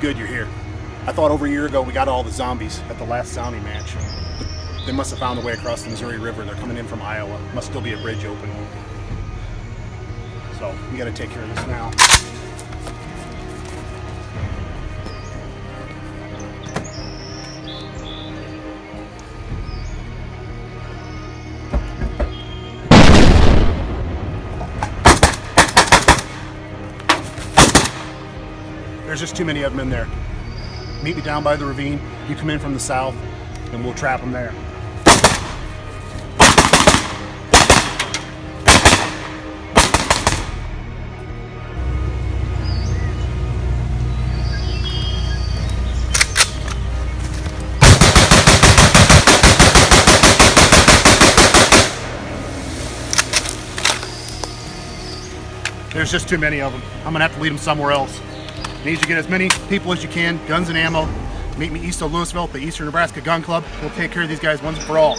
good you're here. I thought over a year ago we got all the zombies at the last zombie match. But they must have found a way across the Missouri River. They're coming in from Iowa. Must still be a bridge open. So we got to take care of this now. There's just too many of them in there. Meet me down by the ravine. You come in from the south, and we'll trap them there. There's just too many of them. I'm gonna have to lead them somewhere else. Need you to get as many people as you can, guns and ammo. Meet me east of Louisville at the Eastern Nebraska Gun Club. We'll take care of these guys once and for all.